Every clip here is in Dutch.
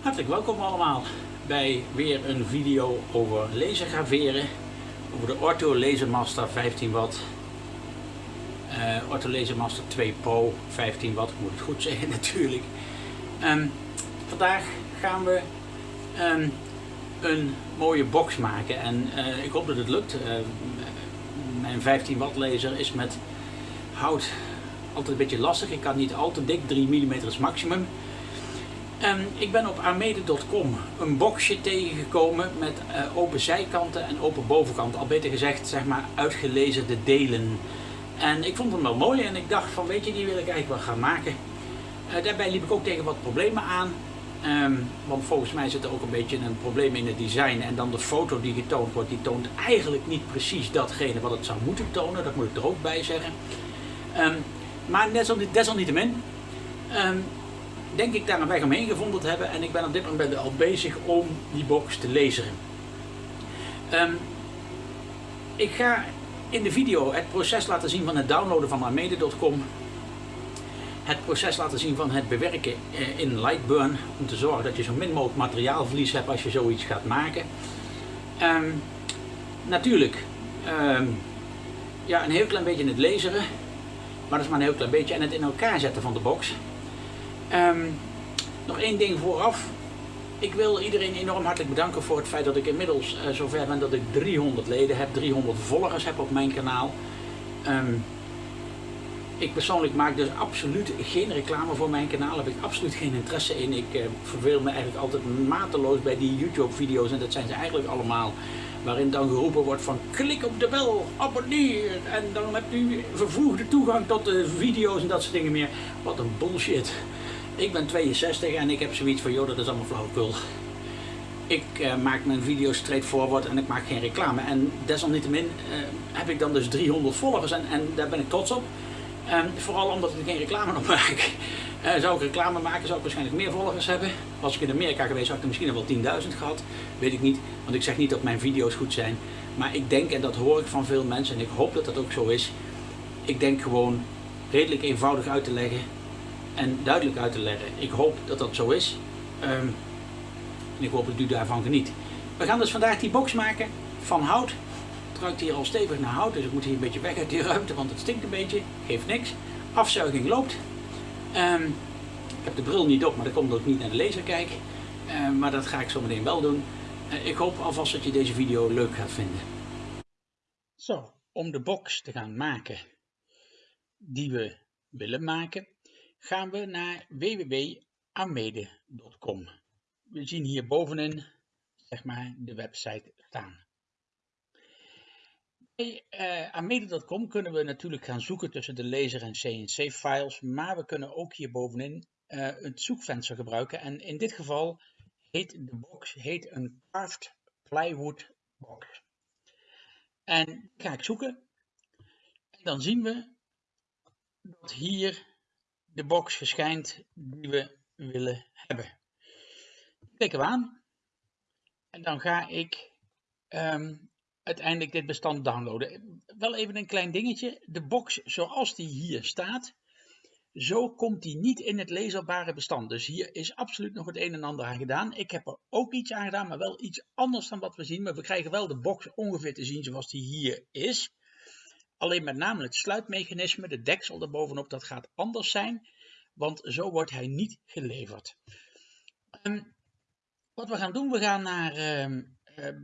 Hartelijk welkom allemaal bij weer een video over lasergraveren. Over de Ortho Lasermaster 15 watt. Uh, Ortho Lasermaster 2 Pro 15 watt, moet het goed zeggen natuurlijk. Um, vandaag gaan we um, een mooie box maken en uh, ik hoop dat het lukt. Uh, mijn 15 watt laser is met hout altijd een beetje lastig. Ik kan niet al te dik, 3 mm is maximum. Um, ik ben op armede.com een boxje tegengekomen met uh, open zijkanten en open bovenkanten. Al beter gezegd, zeg maar, uitgelezerde delen. En ik vond hem wel mooi en ik dacht van, weet je, die wil ik eigenlijk wel gaan maken. Uh, daarbij liep ik ook tegen wat problemen aan. Um, want volgens mij zit er ook een beetje een probleem in het design. En dan de foto die getoond wordt, die toont eigenlijk niet precies datgene wat het zou moeten tonen. Dat moet ik er ook bij zeggen. Um, maar desalniettemin um, denk ik daar een weg omheen gevonden hebben. En ik ben op dit moment al bezig om die box te lezen. Um, ik ga in de video het proces laten zien van het downloaden van Armede.com. Het proces laten zien van het bewerken eh, in Lightburn. Om te zorgen dat je zo min mogelijk materiaalverlies hebt als je zoiets gaat maken. Um, natuurlijk, um, ja, een heel klein beetje in het laseren. Maar dat is maar een heel klein beetje. En het in elkaar zetten van de box. Um, nog één ding vooraf. Ik wil iedereen enorm hartelijk bedanken voor het feit dat ik inmiddels uh, zover ben dat ik 300 leden heb, 300 volgers heb op mijn kanaal. Um, ik persoonlijk maak dus absoluut geen reclame voor mijn kanaal, daar heb ik absoluut geen interesse in. Ik uh, verveel me eigenlijk altijd mateloos bij die YouTube video's en dat zijn ze eigenlijk allemaal. Waarin dan geroepen wordt van klik op de bel, abonneer en dan hebt u vervoegde toegang tot de video's en dat soort dingen meer. Wat een bullshit. Ik ben 62 en ik heb zoiets van, joh, dat is allemaal flauwekul. Ik uh, maak mijn video's straightforward en ik maak geen reclame. En desalniettemin uh, heb ik dan dus 300 volgers en, en daar ben ik trots op. Um, vooral omdat ik geen reclame op maak. Uh, zou ik reclame maken, zou ik waarschijnlijk meer volgers hebben. Was ik in Amerika geweest, had ik er misschien wel 10.000 gehad. Weet ik niet, want ik zeg niet dat mijn video's goed zijn. Maar ik denk, en dat hoor ik van veel mensen, en ik hoop dat dat ook zo is. Ik denk gewoon redelijk eenvoudig uit te leggen en duidelijk uit te leggen. Ik hoop dat dat zo is. Um, en ik hoop dat u daarvan geniet. We gaan dus vandaag die box maken van hout. Het ruikt hier al stevig naar hout, dus ik moet hier een beetje weg uit die ruimte, want het stinkt een beetje. Geeft niks. Afzuiging loopt. Um, ik heb de bril niet op, maar dat komt ik niet naar de laser kijk. Uh, maar dat ga ik zo meteen wel doen. Uh, ik hoop alvast dat je deze video leuk gaat vinden. Zo, om de box te gaan maken die we willen maken, gaan we naar www.amede.com. We zien hier bovenin zeg maar, de website staan. Bij uh, Amede.com kunnen we natuurlijk gaan zoeken tussen de laser en CNC files, maar we kunnen ook hier bovenin uh, het zoekvenster gebruiken. En in dit geval heet de box heet een carved plywood box. En ga ik zoeken. En dan zien we dat hier de box verschijnt die we willen hebben. Klikken we aan en dan ga ik um, uiteindelijk dit bestand downloaden. Wel even een klein dingetje. De box zoals die hier staat, zo komt die niet in het lezerbare bestand. Dus hier is absoluut nog het een en ander aan gedaan. Ik heb er ook iets aan gedaan, maar wel iets anders dan wat we zien. Maar we krijgen wel de box ongeveer te zien zoals die hier is. Alleen met name het sluitmechanisme, de deksel erbovenop, dat gaat anders zijn. Want zo wordt hij niet geleverd. Um, wat we gaan doen, we gaan naar uh,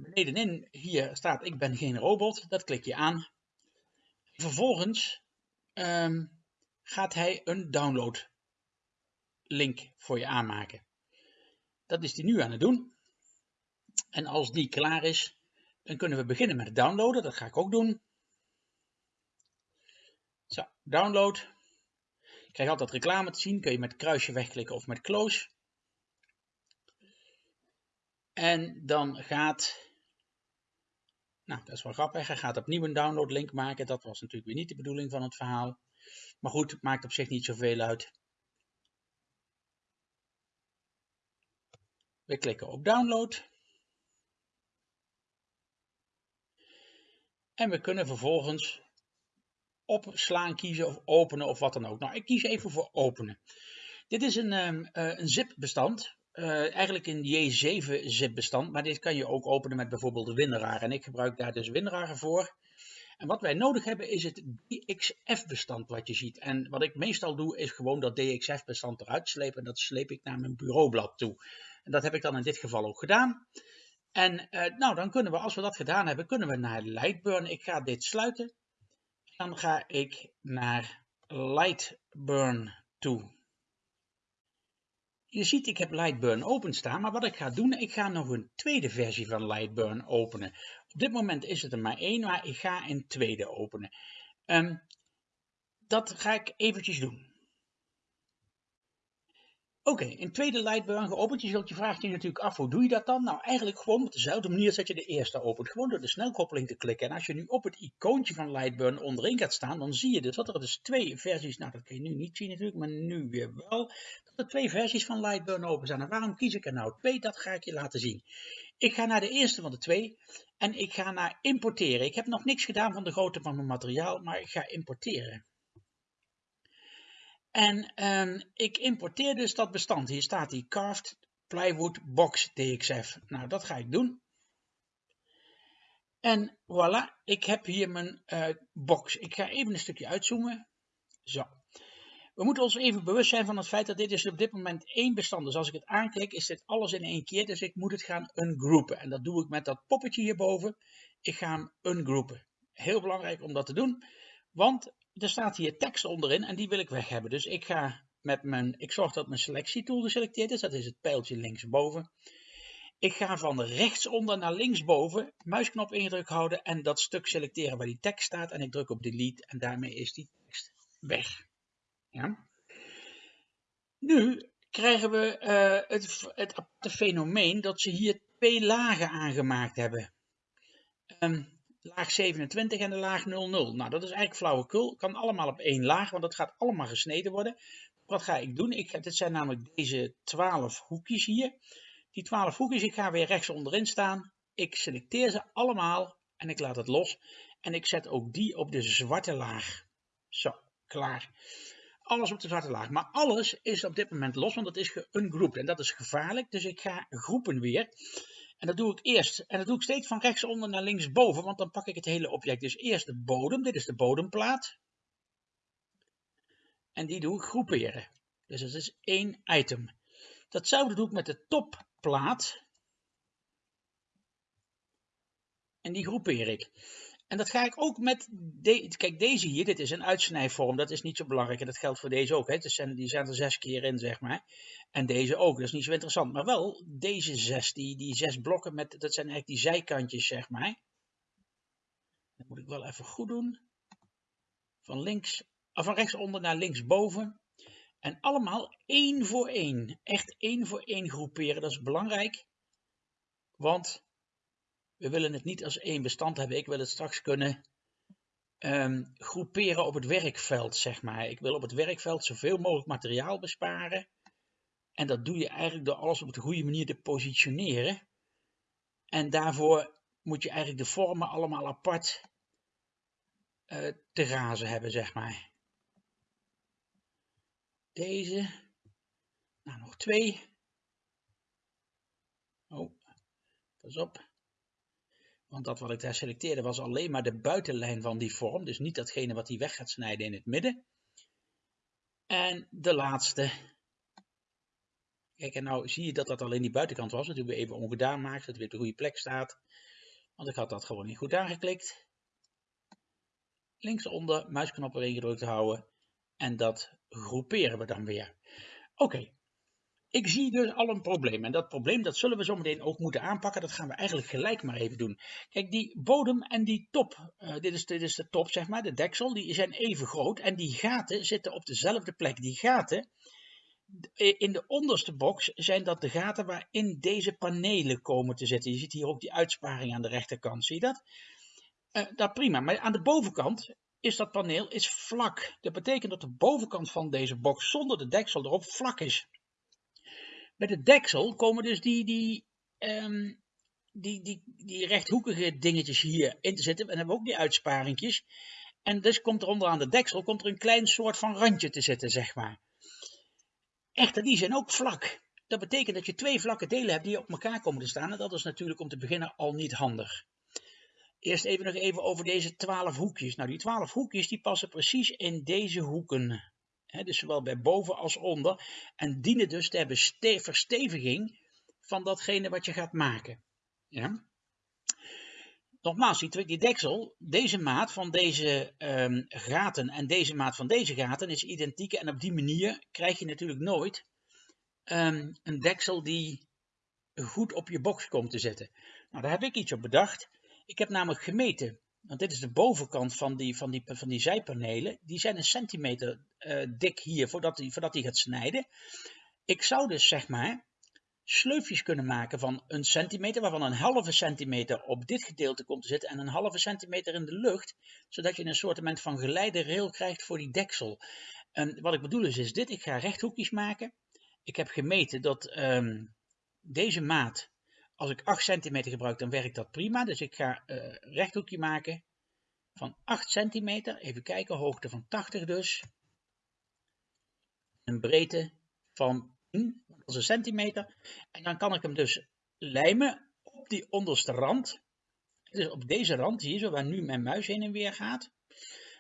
benedenin. Hier staat ik ben geen robot. Dat klik je aan. Vervolgens um, gaat hij een download link voor je aanmaken. Dat is hij nu aan het doen. En als die klaar is, dan kunnen we beginnen met het downloaden. Dat ga ik ook doen. Download. Je krijgt altijd reclame te zien. Kun je met kruisje wegklikken of met close. En dan gaat, nou dat is wel grappig, hij gaat opnieuw een download link maken. Dat was natuurlijk weer niet de bedoeling van het verhaal. Maar goed, het maakt op zich niet zoveel uit. We klikken op download. En we kunnen vervolgens opslaan kiezen of openen of wat dan ook. Nou, ik kies even voor openen. Dit is een, um, uh, een zip bestand uh, eigenlijk een J7 zip bestand, maar dit kan je ook openen met bijvoorbeeld WinRAR. En ik gebruik daar dus WinRAR voor. En wat wij nodig hebben is het DXF-bestand wat je ziet. En wat ik meestal doe is gewoon dat DXF-bestand eruit slepen. En dat sleep ik naar mijn bureaublad toe. En dat heb ik dan in dit geval ook gedaan. En uh, nou, dan kunnen we, als we dat gedaan hebben, kunnen we naar Lightburn. Ik ga dit sluiten. Dan ga ik naar Lightburn toe. Je ziet, ik heb Lightburn openstaan, maar wat ik ga doen, ik ga nog een tweede versie van Lightburn openen. Op dit moment is het er maar één, maar ik ga een tweede openen. Um, dat ga ik eventjes doen. Oké, okay, een tweede Lightburn geopend. Je zult je natuurlijk af, hoe doe je dat dan? Nou, eigenlijk gewoon op dezelfde manier dat je de eerste opent. Gewoon door de snelkoppeling te klikken. En als je nu op het icoontje van Lightburn onderin gaat staan, dan zie je dus dat er dus twee versies, nou dat kun je nu niet zien natuurlijk, maar nu weer wel, dat er twee versies van Lightburn open zijn. En waarom kies ik er nou twee? Dat ga ik je laten zien. Ik ga naar de eerste van de twee en ik ga naar importeren. Ik heb nog niks gedaan van de grootte van mijn materiaal, maar ik ga importeren. En um, ik importeer dus dat bestand. Hier staat die Carved Plywood Box DXF. Nou, dat ga ik doen. En voilà, ik heb hier mijn uh, box. Ik ga even een stukje uitzoomen. Zo. We moeten ons even bewust zijn van het feit dat dit is op dit moment één bestand. Dus als ik het aanklik, is dit alles in één keer. Dus ik moet het gaan ungroupen. En dat doe ik met dat poppetje hierboven. Ik ga hem ungroupen. Heel belangrijk om dat te doen. Want er staat hier tekst onderin en die wil ik weg hebben. Dus ik ga met mijn, ik zorg dat mijn selectietool geselecteerd is. Dat is het pijltje linksboven. Ik ga van rechtsonder naar linksboven, muisknop ingedrukt houden en dat stuk selecteren waar die tekst staat. En ik druk op delete en daarmee is die tekst weg. Ja. Nu krijgen we uh, het, het fenomeen dat ze hier twee lagen aangemaakt hebben. Um, laag 27 en de laag 00. Nou, dat is eigenlijk flauwekul. Kan allemaal op één laag, want dat gaat allemaal gesneden worden. Wat ga ik doen? Ik, dit zijn namelijk deze 12 hoekjes hier. Die 12 hoekjes, ik ga weer rechts onderin staan. Ik selecteer ze allemaal en ik laat het los. En ik zet ook die op de zwarte laag. Zo, klaar. Alles op de zwarte laag. Maar alles is op dit moment los, want het is geungrouped. En dat is gevaarlijk, dus ik ga groepen weer. En dat doe ik eerst. En dat doe ik steeds van rechtsonder naar linksboven, want dan pak ik het hele object. Dus eerst de bodem, dit is de bodemplaat. En die doe ik groeperen. Dus dat is één item. Datzelfde doe ik met de topplaat. En die groepeer ik. En dat ga ik ook met, kijk deze hier, dit is een uitsnijvorm, dat is niet zo belangrijk en dat geldt voor deze ook. Hè. Dus zijn, die zijn er zes keer in, zeg maar. En deze ook, dat is niet zo interessant. Maar wel deze zes, die, die zes blokken, met, dat zijn eigenlijk die zijkantjes, zeg maar. Dat moet ik wel even goed doen. Van, links, of van rechtsonder naar linksboven. En allemaal één voor één. Echt één voor één groeperen, dat is belangrijk. Want we willen het niet als één bestand hebben. Ik wil het straks kunnen um, groeperen op het werkveld, zeg maar. Ik wil op het werkveld zoveel mogelijk materiaal besparen. En dat doe je eigenlijk door alles op de goede manier te positioneren. En daarvoor moet je eigenlijk de vormen allemaal apart uh, te razen hebben, zeg maar. Deze. Nou, nog twee. Oh, pas op. Want dat wat ik daar selecteerde was alleen maar de buitenlijn van die vorm. Dus niet datgene wat hij weg gaat snijden in het midden. En de laatste. Kijk, en nou zie je dat dat alleen die buitenkant was. Dat we even ongedaan maken, dat het weer op de goede plek staat. Want ik had dat gewoon niet goed aangeklikt. Linksonder, muisknop erin gedrukt houden. En dat groeperen we dan weer. Oké, ik zie dus al een probleem. En dat probleem dat zullen we zo meteen ook moeten aanpakken. Dat gaan we eigenlijk gelijk maar even doen. Kijk, die bodem en die top, uh, dit, is, dit is de top zeg maar, de deksel, die zijn even groot. En die gaten zitten op dezelfde plek. Die gaten, in de onderste box zijn dat de gaten waarin deze panelen komen te zitten. Je ziet hier ook die uitsparing aan de rechterkant, zie je dat? Dat prima, maar aan de bovenkant is dat paneel is vlak. Dat betekent dat de bovenkant van deze box zonder de deksel erop vlak is. Bij de deksel komen dus die, die, um, die, die, die rechthoekige dingetjes hier in te zitten. En dan hebben we ook die uitsparingjes. En dus komt er onderaan de deksel komt er een klein soort van randje te zitten, zeg maar. Echter, die zijn ook vlak. Dat betekent dat je twee vlakke delen hebt die op elkaar komen te staan. En dat is natuurlijk om te beginnen al niet handig. Eerst even nog even over deze 12 hoekjes. Nou, die 12 hoekjes die passen precies in deze hoeken. Dus zowel bij boven als onder. En dienen dus ter versteviging van datgene wat je gaat maken. Ja? Nogmaals, die, die deksel, deze maat van deze um, gaten en deze maat van deze gaten is identiek. En op die manier krijg je natuurlijk nooit um, een deksel die goed op je box komt te zitten. Nou, daar heb ik iets op bedacht. Ik heb namelijk gemeten, want dit is de bovenkant van die, van die, van die zijpanelen. Die zijn een centimeter uh, dik hier voordat hij voordat die gaat snijden. Ik zou dus zeg maar sleufjes kunnen maken van een centimeter, waarvan een halve centimeter op dit gedeelte komt te zitten en een halve centimeter in de lucht, zodat je een soort van rail krijgt voor die deksel. En wat ik bedoel is, dit, ik ga rechthoekjes maken. Ik heb gemeten dat um, deze maat, als ik 8 centimeter gebruik, dan werkt dat prima. Dus ik ga uh, rechthoekje maken van 8 centimeter. Even kijken, hoogte van 80 dus. Een breedte van 10 dat een centimeter. En dan kan ik hem dus lijmen op die onderste rand. Dus op deze rand hier, zo waar nu mijn muis heen en weer gaat.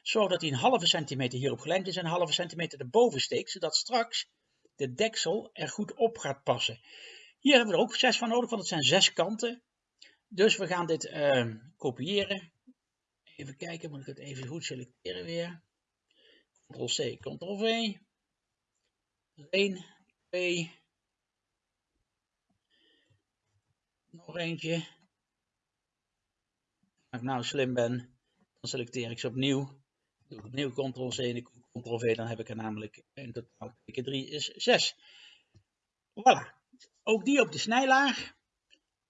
Zodat hij een halve centimeter hierop gelijmd is en een halve centimeter erboven steekt. Zodat straks de deksel er goed op gaat passen. Hier hebben we er ook zes van nodig, want het zijn zes kanten. Dus we gaan dit uh, kopiëren. Even kijken, moet ik het even goed selecteren weer. Ctrl-C, Ctrl-V. 1, 2, nog eentje. Als ik nou slim ben, dan selecteer ik ze opnieuw. Doe ik opnieuw Ctrl-C en Ctrl-V, dan heb ik er namelijk in totaal keer 3 is 6. Voilà. Ook die op de snijlaag.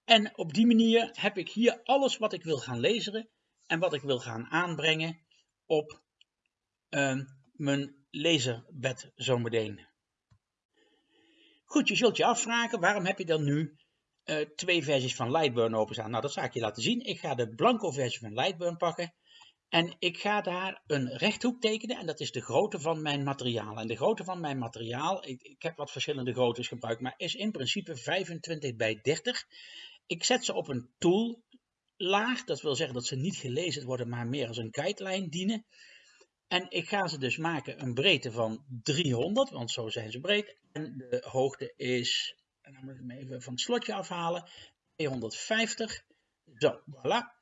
En op die manier heb ik hier alles wat ik wil gaan lezen en wat ik wil gaan aanbrengen op uh, mijn laserbed zometeen. Goed, je zult je afvragen, waarom heb je dan nu uh, twee versies van Lightburn openstaan. Nou, dat zal ik je laten zien. Ik ga de blanco versie van Lightburn pakken. En ik ga daar een rechthoek tekenen en dat is de grootte van mijn materiaal. En de grootte van mijn materiaal, ik, ik heb wat verschillende groottes gebruikt, maar is in principe 25 bij 30. Ik zet ze op een tool laag, dat wil zeggen dat ze niet gelezen worden, maar meer als een guideline dienen. En ik ga ze dus maken een breedte van 300, want zo zijn ze breed. En de hoogte is en dan moet ik hem even van het slotje afhalen. 250. Zo, voilà.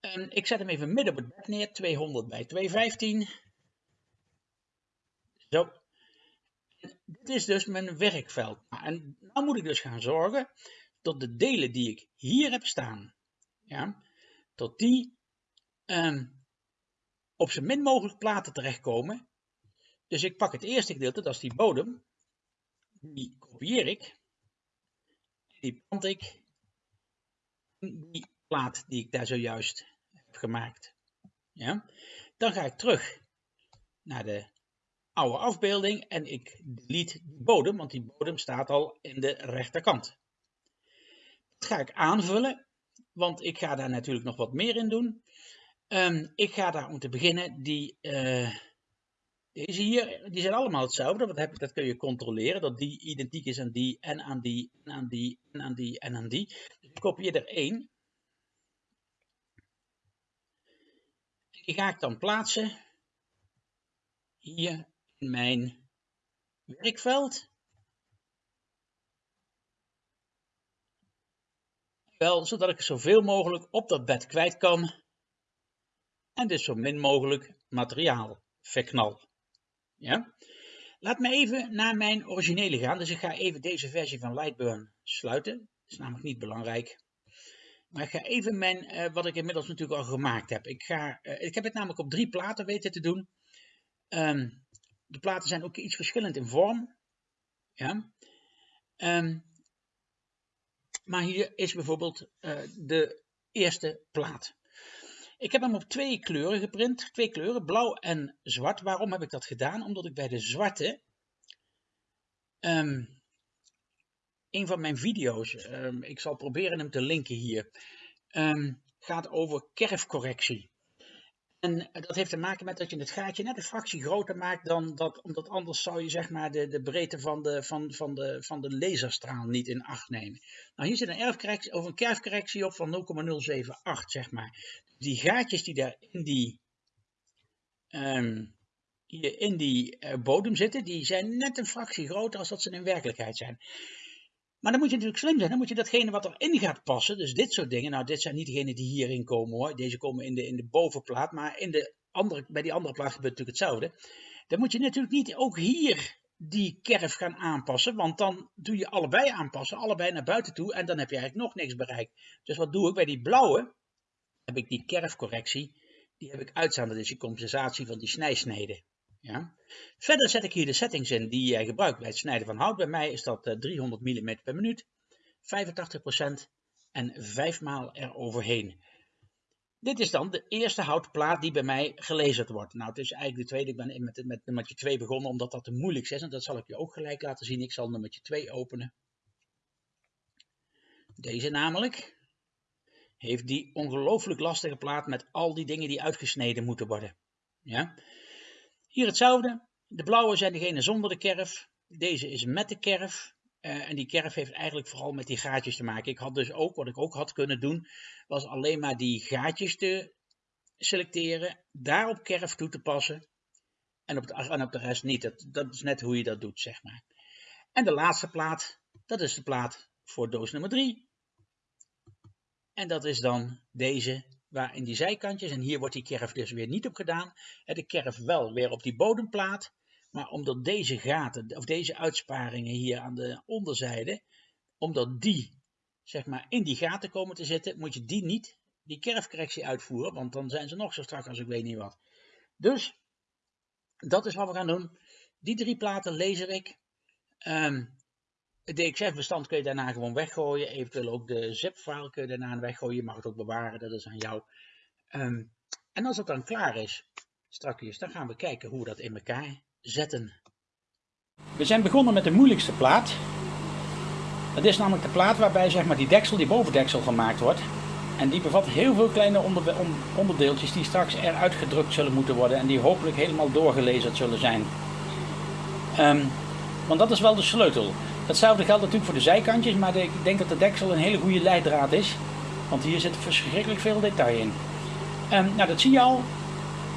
En ik zet hem even midden op het bed neer. 200 bij 215. Zo. dit is dus mijn werkveld. Nou, en nu moet ik dus gaan zorgen dat de delen die ik hier heb staan, ja, tot die um, op zo min mogelijk platen terechtkomen. Dus ik pak het eerste gedeelte, dat is die bodem. Die kopieer ik die plant ik die plaat die ik daar zojuist heb gemaakt. Ja? Dan ga ik terug naar de oude afbeelding en ik delete die bodem, want die bodem staat al in de rechterkant. Dat ga ik aanvullen, want ik ga daar natuurlijk nog wat meer in doen. Um, ik ga daar om te beginnen die uh, deze hier, die zijn allemaal hetzelfde. Ik, dat kun je controleren. Dat die identiek is aan die, en aan die, en aan die, en aan die, en aan die. Dus ik kopieer er één. Die ga ik dan plaatsen. Hier in mijn werkveld. Wel, zodat ik zoveel mogelijk op dat bed kwijt kan. En dus zo min mogelijk materiaal verknal. Ja? Laat me even naar mijn originele gaan. Dus ik ga even deze versie van Lightburn sluiten. Dat is namelijk niet belangrijk. Maar ik ga even mijn, uh, wat ik inmiddels natuurlijk al gemaakt heb. Ik, ga, uh, ik heb het namelijk op drie platen weten te doen. Um, de platen zijn ook iets verschillend in vorm. Ja. Um, maar hier is bijvoorbeeld uh, de eerste plaat. Ik heb hem op twee kleuren geprint, twee kleuren, blauw en zwart. Waarom heb ik dat gedaan? Omdat ik bij de zwarte um, een van mijn video's, um, ik zal proberen hem te linken hier, um, gaat over kerfcorrectie. En dat heeft te maken met dat je het gaatje net een fractie groter maakt dan dat, omdat anders zou je zeg maar de, de breedte van de, van, van, de, van de laserstraal niet in acht nemen. Nou, hier zit een, een kerfcorrectie op van 0,078 zeg maar. Die gaatjes die daar in die, um, in die uh, bodem zitten, die zijn net een fractie groter als dat ze in werkelijkheid zijn. Maar dan moet je natuurlijk slim zijn. Dan moet je datgene wat erin gaat passen, dus dit soort dingen. Nou, dit zijn niet degenen die hierin komen hoor. Deze komen in de, in de bovenplaat. Maar in de andere, bij die andere plaat gebeurt natuurlijk hetzelfde. Dan moet je natuurlijk niet ook hier die kerf gaan aanpassen. Want dan doe je allebei aanpassen. Allebei naar buiten toe. En dan heb je eigenlijk nog niks bereikt. Dus wat doe ik? Bij die blauwe heb ik die kerfcorrectie. Die heb ik uitstaan. Dat is die compensatie van die snijsnede. Ja. Verder zet ik hier de settings in die jij gebruikt bij het snijden van hout. Bij mij is dat 300 eh, mm per minuut, 85% en 5 maal eroverheen. Dit is dan de eerste houtplaat die bij mij gelezerd wordt. Nou, het is eigenlijk de tweede. Ik ben met, met nummertje 2 begonnen omdat dat de moeilijkste is. En dat zal ik je ook gelijk laten zien. Ik zal nummertje 2 openen. Deze namelijk heeft die ongelooflijk lastige plaat met al die dingen die uitgesneden moeten worden. Ja? Hier hetzelfde. De blauwe zijn degene zonder de kerf. Deze is met de kerf. Uh, en die kerf heeft eigenlijk vooral met die gaatjes te maken. Ik had dus ook, wat ik ook had kunnen doen, was alleen maar die gaatjes te selecteren, daarop kerf toe te passen en op de, op de rest niet. Dat, dat is net hoe je dat doet, zeg maar. En de laatste plaat, dat is de plaat voor doos nummer 3. En dat is dan deze waar in die zijkantjes, en hier wordt die kerf dus weer niet op gedaan, de kerf wel weer op die bodemplaat, maar omdat deze gaten, of deze uitsparingen hier aan de onderzijde, omdat die zeg maar in die gaten komen te zitten, moet je die niet, die kerfcorrectie uitvoeren, want dan zijn ze nog zo strak als ik weet niet wat. Dus, dat is wat we gaan doen. Die drie platen lezer ik. Um, het DXF-bestand kun je daarna gewoon weggooien. Eventueel ook de zip-file kun je daarna weggooien. Je mag het ook bewaren, dat is aan jou. Ehm, en als het dan klaar is, strakjes, dan gaan we kijken hoe we dat in elkaar zetten. We zijn begonnen met de moeilijkste plaat. Dat is namelijk de plaat waarbij zeg maar, die deksel, die bovendeksel gemaakt wordt. En die bevat heel veel kleine onderdeeltjes die straks eruit gedrukt zullen moeten worden. En die hopelijk helemaal doorgelezen zullen zijn. Um, want dat is wel de sleutel. Hetzelfde geldt natuurlijk voor de zijkantjes, maar ik denk dat de deksel een hele goede leidraad is. Want hier zit verschrikkelijk veel detail in. Um, nou, dat zie je al.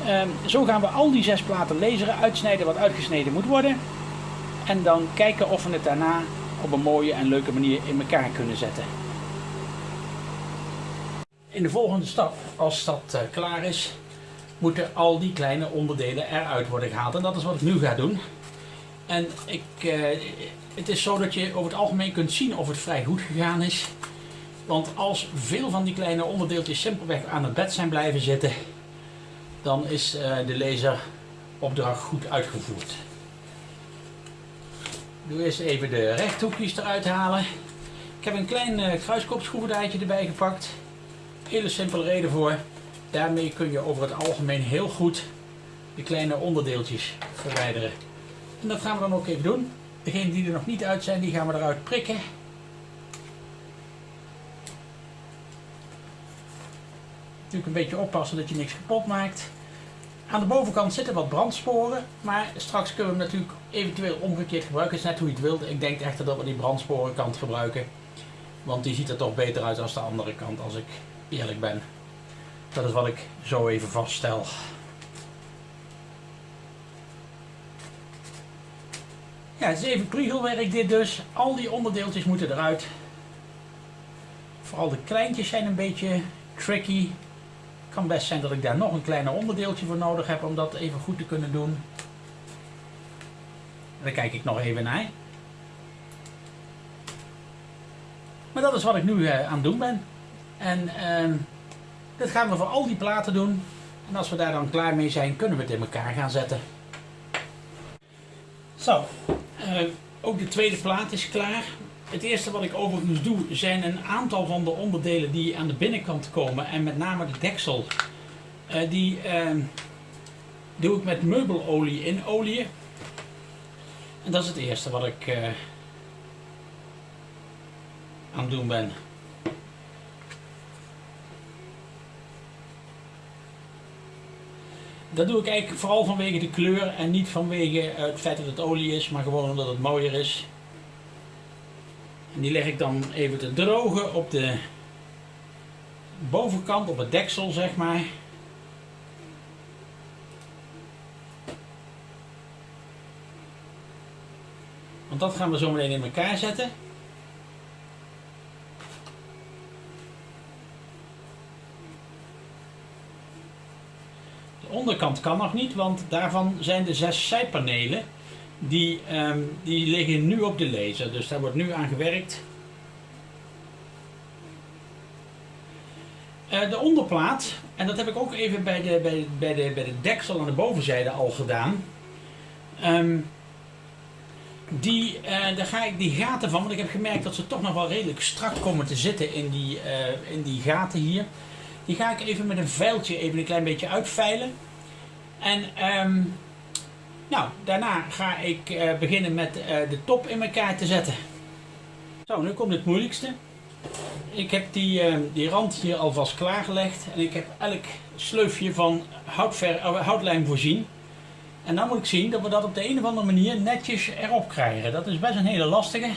Um, zo gaan we al die zes platen laseren, uitsnijden wat uitgesneden moet worden. En dan kijken of we het daarna op een mooie en leuke manier in elkaar kunnen zetten. In de volgende stap, als dat uh, klaar is, moeten al die kleine onderdelen eruit worden gehaald. En dat is wat ik nu ga doen. En ik, uh, het is zo dat je over het algemeen kunt zien of het vrij goed gegaan is. Want als veel van die kleine onderdeeltjes simpelweg aan het bed zijn blijven zitten, dan is uh, de laseropdracht goed uitgevoerd. Ik doe eerst even de rechthoekjes eruit halen. Ik heb een klein uh, kruiskopschroevendraadje erbij gepakt. Hele simpele reden voor. Daarmee kun je over het algemeen heel goed de kleine onderdeeltjes verwijderen. En dat gaan we dan ook even doen. Degenen die er nog niet uit zijn, die gaan we eruit prikken. Natuurlijk een beetje oppassen dat je niks kapot maakt. Aan de bovenkant zitten wat brandsporen, maar straks kunnen we hem natuurlijk eventueel omgekeerd gebruiken. Is net hoe je het wilt. Ik denk echter dat we die brandsporenkant gebruiken. Want die ziet er toch beter uit als de andere kant, als ik eerlijk ben. Dat is wat ik zo even vaststel. Ja, het is even dit dus. Al die onderdeeltjes moeten eruit. Vooral de kleintjes zijn een beetje tricky. Kan best zijn dat ik daar nog een kleiner onderdeeltje voor nodig heb om dat even goed te kunnen doen. Daar kijk ik nog even naar. Maar dat is wat ik nu uh, aan het doen ben. En uh, dit gaan we voor al die platen doen. En als we daar dan klaar mee zijn, kunnen we het in elkaar gaan zetten. Zo, ook de tweede plaat is klaar. Het eerste wat ik overigens doe zijn een aantal van de onderdelen die aan de binnenkant komen. En met name de deksel. Uh, die uh, doe ik met meubelolie in olie. En dat is het eerste wat ik uh, aan het doen ben. Dat doe ik eigenlijk vooral vanwege de kleur en niet vanwege het feit dat het olie is, maar gewoon omdat het mooier is. En die leg ik dan even te drogen op de bovenkant, op het deksel zeg maar. Want dat gaan we zo meteen in elkaar zetten. Onderkant kan nog niet, want daarvan zijn de zes zijpanelen. Die, um, die liggen nu op de laser, dus daar wordt nu aan gewerkt. Uh, de onderplaat, en dat heb ik ook even bij de, bij, bij, de, bij de deksel aan de bovenzijde al gedaan. Um, die, uh, daar ga ik die gaten van, want ik heb gemerkt dat ze toch nog wel redelijk strak komen te zitten in die, uh, in die gaten hier. Die ga ik even met een vuiltje even een klein beetje uitveilen. En um, nou, daarna ga ik uh, beginnen met de top in elkaar te zetten. Zo, nu komt het moeilijkste. Ik heb die, die rand hier alvast klaargelegd en ik heb elk sleufje van houtver, houtlijm voorzien. En dan moet ik zien dat we dat op de een of andere manier netjes erop krijgen. Dat is best een hele lastige.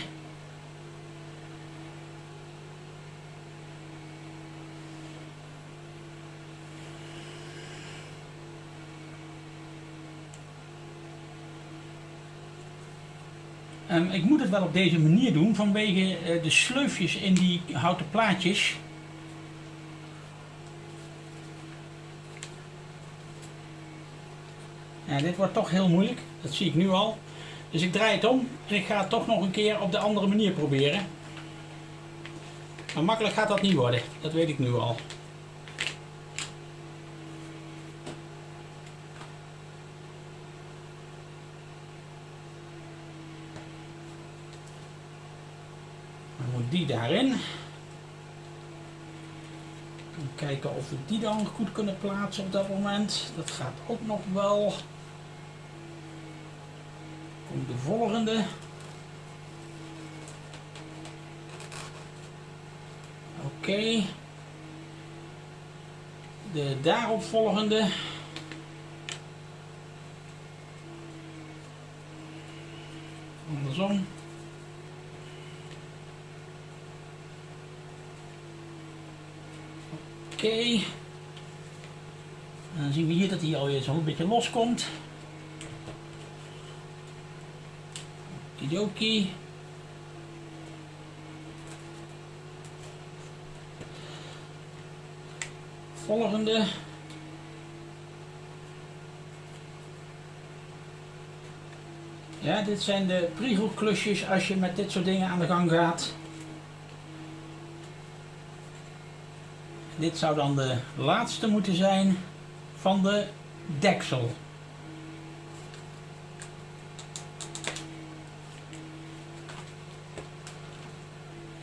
Um, ik moet het wel op deze manier doen vanwege uh, de sleufjes in die houten plaatjes. Ja, dit wordt toch heel moeilijk, dat zie ik nu al. Dus ik draai het om en ik ga het toch nog een keer op de andere manier proberen. Maar makkelijk gaat dat niet worden, dat weet ik nu al. Die daarin. Kijken of we die dan goed kunnen plaatsen op dat moment. Dat gaat ook nog wel. Komt de volgende. Oké. De daaropvolgende. Andersom. Oké. Dan zien we hier dat hij alweer zo'n beetje loskomt. Okidoki. Volgende. Ja, dit zijn de priegelklusjes als je met dit soort dingen aan de gang gaat. Dit zou dan de laatste moeten zijn van de deksel.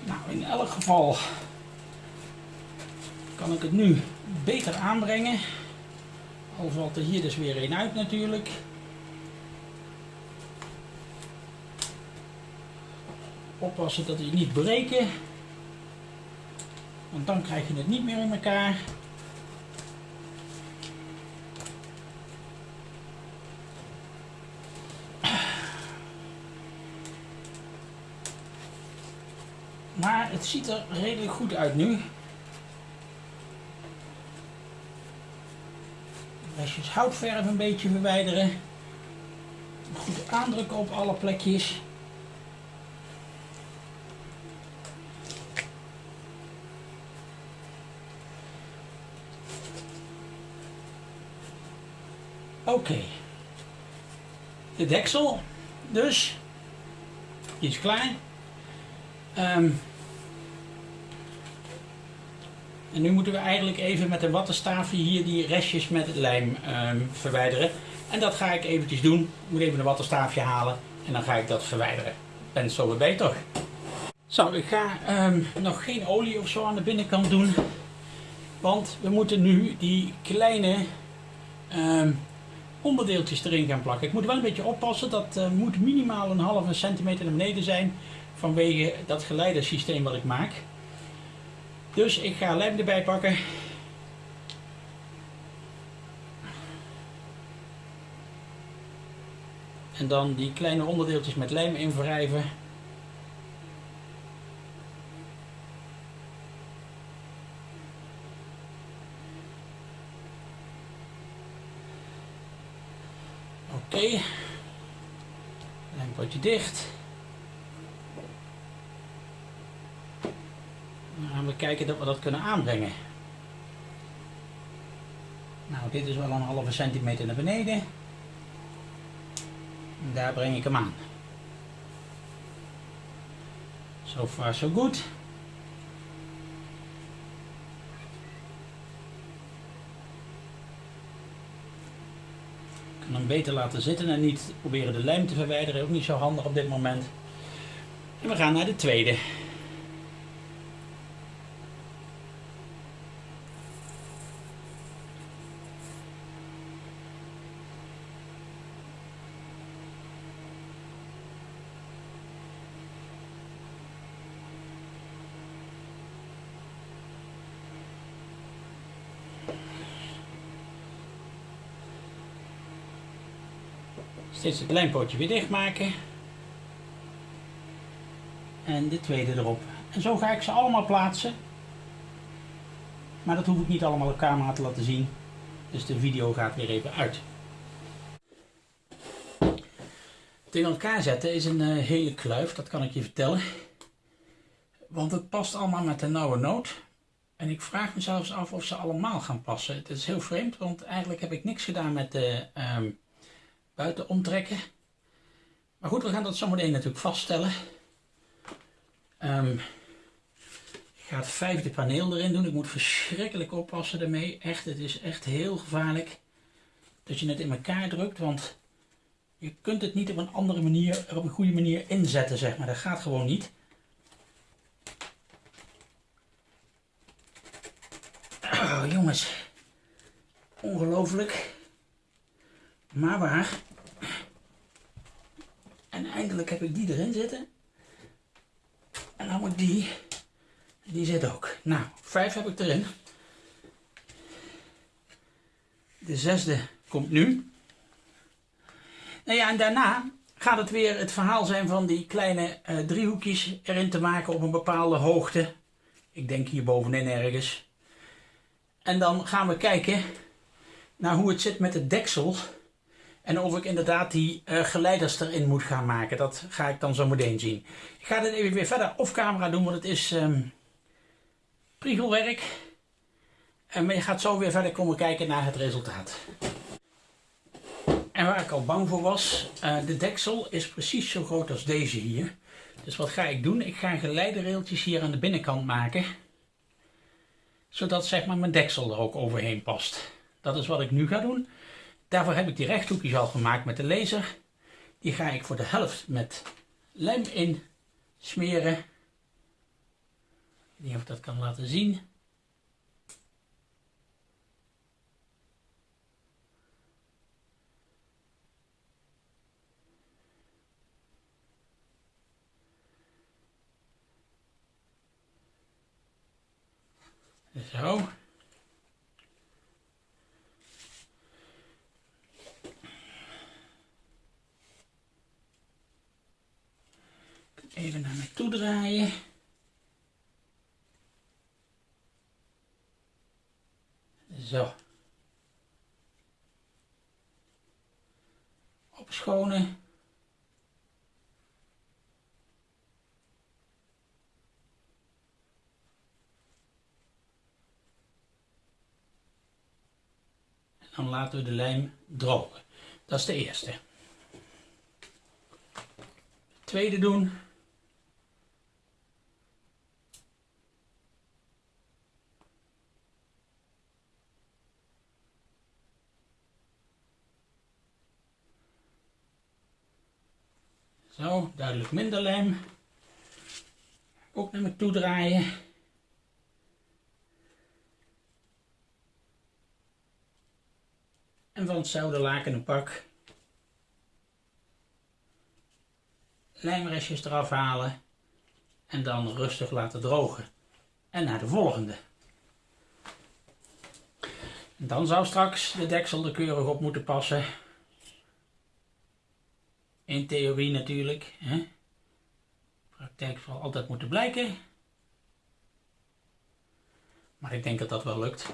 Nou, in elk geval kan ik het nu beter aanbrengen. Al valt er hier dus weer een uit natuurlijk. Oppassen dat hij niet breken. Want dan krijg je het niet meer in elkaar. Maar het ziet er redelijk goed uit nu. Restjes houtverf een beetje verwijderen. Goed aandrukken op alle plekjes. Oké. De deksel. Dus. Die is klaar. Um, en nu moeten we eigenlijk even met een wattenstaafje hier die restjes met lijm um, verwijderen. En dat ga ik eventjes doen. Ik moet even een wattenstaafje halen en dan ga ik dat verwijderen. Ben het zo weer toch? Zo, ik ga um, nog geen olie of zo aan de binnenkant doen. Want we moeten nu die kleine onderdeeltjes erin gaan plakken. Ik moet wel een beetje oppassen, dat eh, moet minimaal een halve centimeter naar beneden zijn vanwege dat geleidersysteem wat ik maak. Dus ik ga lijm erbij pakken. En dan die kleine onderdeeltjes met lijm invrijven. Oké. Okay. Lijmpotje dicht. Dan gaan we kijken dat we dat kunnen aanbrengen. Nou, dit is wel een halve centimeter naar beneden. En daar breng ik hem aan. So far so good. Kan hem beter laten zitten en niet proberen de lijm te verwijderen. Ook niet zo handig op dit moment. En we gaan naar de tweede. Steeds het lijmpootje weer dichtmaken. En de tweede erop. En zo ga ik ze allemaal plaatsen. Maar dat hoef ik niet allemaal op camera te laten zien. Dus de video gaat weer even uit. In elkaar zetten is een uh, hele kluif, dat kan ik je vertellen. Want het past allemaal met de nauwe noot. En ik vraag me zelfs af of ze allemaal gaan passen. Het is heel vreemd, want eigenlijk heb ik niks gedaan met de... Um, buiten omtrekken. Maar goed, we gaan dat zometeen natuurlijk vaststellen. Um, ik ga het vijfde paneel erin doen. Ik moet verschrikkelijk oppassen daarmee. Echt, het is echt heel gevaarlijk dat je het in elkaar drukt. Want je kunt het niet op een andere manier, op een goede manier inzetten, zeg maar. Dat gaat gewoon niet. Oh, jongens. Ongelooflijk. Maar waar. En eindelijk heb ik die erin zitten. En dan moet die. Die zit ook. Nou, vijf heb ik erin. De zesde komt nu. Nou ja, en daarna gaat het weer het verhaal zijn van die kleine uh, driehoekjes erin te maken op een bepaalde hoogte. Ik denk hier bovenin ergens. En dan gaan we kijken naar hoe het zit met het deksel en of ik inderdaad die uh, geleiders erin moet gaan maken. Dat ga ik dan zo meteen zien. Ik ga dit even weer verder off camera doen. Want het is um, priegelwerk. En je gaat zo weer verder komen kijken naar het resultaat. En waar ik al bang voor was. Uh, de deksel is precies zo groot als deze hier. Dus wat ga ik doen? Ik ga geleiderrailtjes hier aan de binnenkant maken. Zodat zeg maar mijn deksel er ook overheen past. Dat is wat ik nu ga doen. Daarvoor heb ik die rechthoekjes al gemaakt met de laser. Die ga ik voor de helft met lijm in smeren. Ik weet niet of ik dat kan laten zien. Zo. Even naar mij toe draaien. Zo. Opschonen. En dan laten we de lijm drogen. Dat is de eerste. tweede doen. Zo, duidelijk minder lijm. Ook naar me toe draaien. En van hetzelfde laken een pak. Lijmrestjes eraf halen. En dan rustig laten drogen. En naar de volgende. En dan zou straks de deksel er keurig op moeten passen. In theorie natuurlijk. Hè? Praktijk zal altijd moeten blijken. Maar ik denk dat dat wel lukt.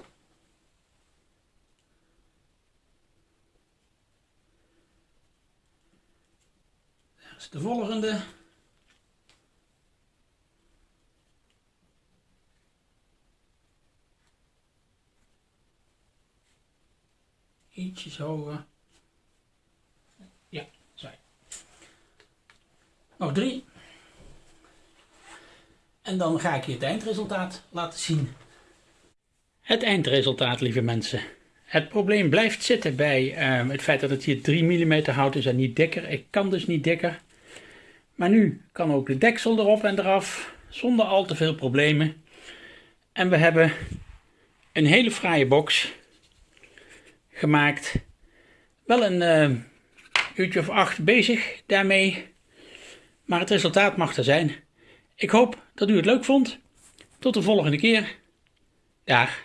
Daar is de volgende. Ietsjes hoger. Ja, zo. Nog drie. En dan ga ik je het eindresultaat laten zien. Het eindresultaat, lieve mensen. Het probleem blijft zitten bij ehm, het feit dat het hier 3 mm hout is en niet dikker. Ik kan dus niet dikker. Maar nu kan ook de deksel erop en eraf, zonder al te veel problemen. En we hebben een hele fraaie box gemaakt. Wel een uh, uurtje of acht bezig daarmee. Maar het resultaat mag er zijn. Ik hoop dat u het leuk vond. Tot de volgende keer. Dag.